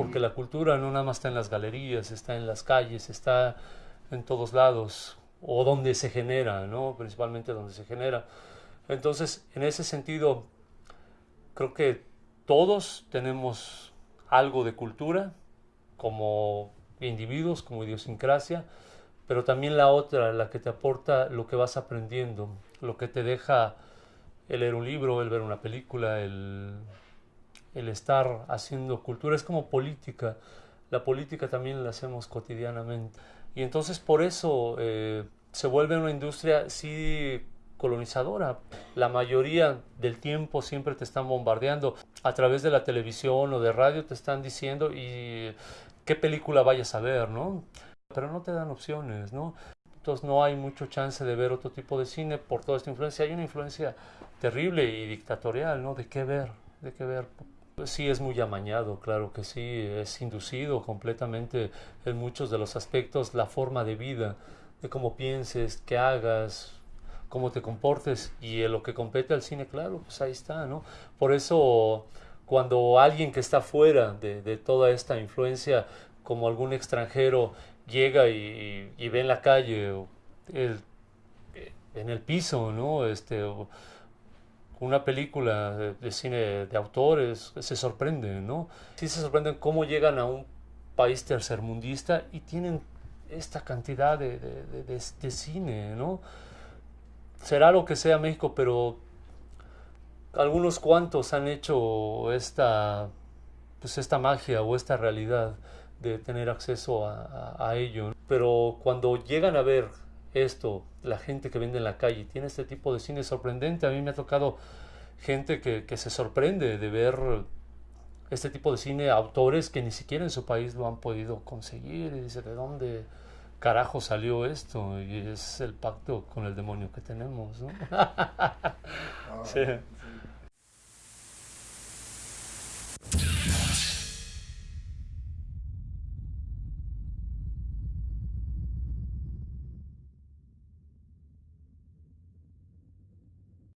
porque la cultura no nada más está en las galerías, está en las calles, está en todos lados, o donde se genera, ¿no? Principalmente donde se genera. Entonces, en ese sentido, creo que todos tenemos algo de cultura como individuos, como idiosincrasia, pero también la otra, la que te aporta lo que vas aprendiendo, lo que te deja el leer un libro, el ver una película, el, el estar haciendo cultura, es como política, la política también la hacemos cotidianamente. Y entonces por eso eh, se vuelve una industria sí colonizadora. La mayoría del tiempo siempre te están bombardeando a través de la televisión o de radio, te están diciendo y qué película vayas a ver, ¿no? Pero no te dan opciones, ¿no? Entonces no hay mucho chance de ver otro tipo de cine por toda esta influencia. Hay una influencia terrible y dictatorial, ¿no? De qué ver, de qué ver. Pues sí, es muy amañado, claro que sí, es inducido completamente en muchos de los aspectos la forma de vida, de cómo pienses, qué hagas, cómo te comportes y en lo que compete al cine, claro, pues ahí está, ¿no? Por eso cuando alguien que está fuera de, toda esta influencia, como algún extranjero, llega y, ve en la calle, en el piso, ¿no? Este, una película de, cine de autores, se sorprende, ¿no? Sí se sorprenden cómo llegan a un país tercermundista y tienen esta cantidad de, de, cine, ¿no? Será lo que sea México, pero algunos cuantos han hecho esta, pues esta magia o esta realidad de tener acceso a ello. Pero cuando llegan a ver esto, la gente que vende en la calle, tiene este tipo de cine sorprendente. A mí me ha tocado gente que, que, se sorprende de ver este tipo de cine, autores que ni siquiera en su país lo han podido conseguir. Y dice, ¿de dónde carajo salió esto? Y es el pacto con el demonio que tenemos, ¿no? Ah, sí.